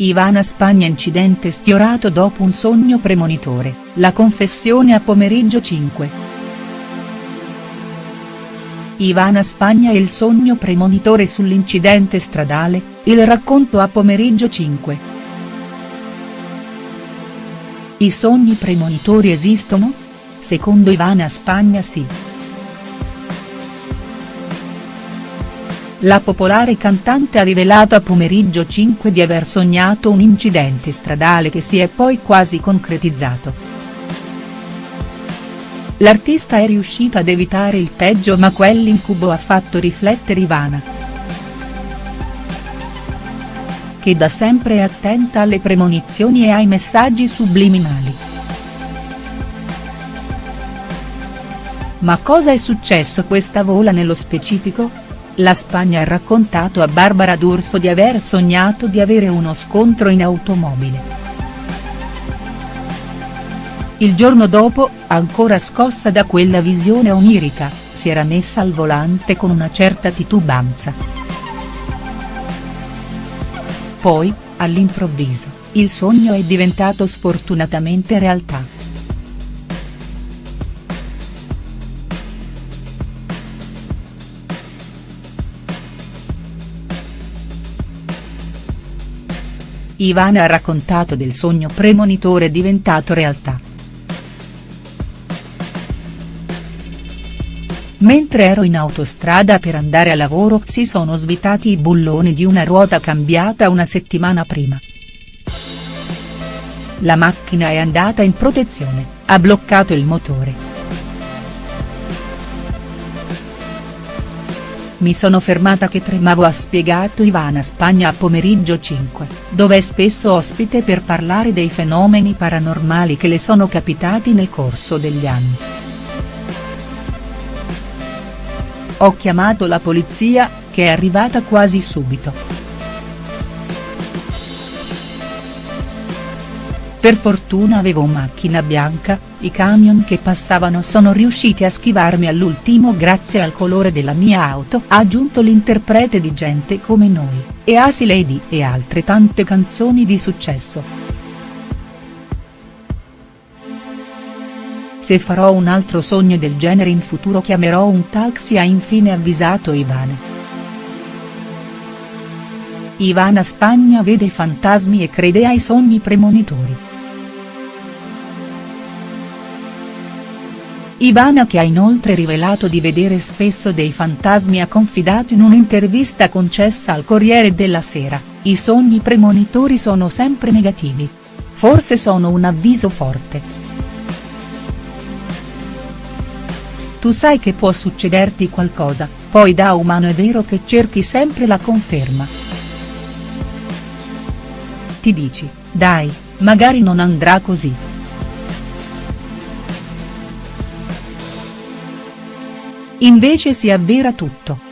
Ivana Spagna incidente sfiorato dopo un sogno premonitore, la confessione a pomeriggio 5. Ivana Spagna e il sogno premonitore sull'incidente stradale, il racconto a pomeriggio 5. I sogni premonitori esistono? Secondo Ivana Spagna sì. La popolare cantante ha rivelato a pomeriggio 5 di aver sognato un incidente stradale che si è poi quasi concretizzato. L'artista è riuscita ad evitare il peggio ma quell'incubo ha fatto riflettere Ivana. Che da sempre è attenta alle premonizioni e ai messaggi subliminali. Ma cosa è successo questa vola nello specifico?. La Spagna ha raccontato a Barbara D'Urso di aver sognato di avere uno scontro in automobile. Il giorno dopo, ancora scossa da quella visione onirica, si era messa al volante con una certa titubanza. Poi, all'improvviso, il sogno è diventato sfortunatamente realtà. Ivana ha raccontato del sogno premonitore diventato realtà. Mentre ero in autostrada per andare a lavoro si sono svitati i bulloni di una ruota cambiata una settimana prima. La macchina è andata in protezione, ha bloccato il motore. Mi sono fermata che tremavo ha spiegato Ivana Spagna a pomeriggio 5, dove è spesso ospite per parlare dei fenomeni paranormali che le sono capitati nel corso degli anni. Ho chiamato la polizia, che è arrivata quasi subito. Per fortuna avevo macchina bianca, i camion che passavano sono riusciti a schivarmi all'ultimo grazie al colore della mia auto ha aggiunto l'interprete di Gente come noi, e Asi Lady e altre tante canzoni di successo. Se farò un altro sogno del genere in futuro chiamerò un taxi ha infine avvisato Ivana. Ivana Spagna vede i fantasmi e crede ai sogni premonitori. Ivana che ha inoltre rivelato di vedere spesso dei fantasmi ha confidato in un'intervista concessa al Corriere della Sera, i sogni premonitori sono sempre negativi. Forse sono un avviso forte. Tu sai che può succederti qualcosa, poi da umano è vero che cerchi sempre la conferma. Ti dici, dai, magari non andrà così. Invece si avvera tutto.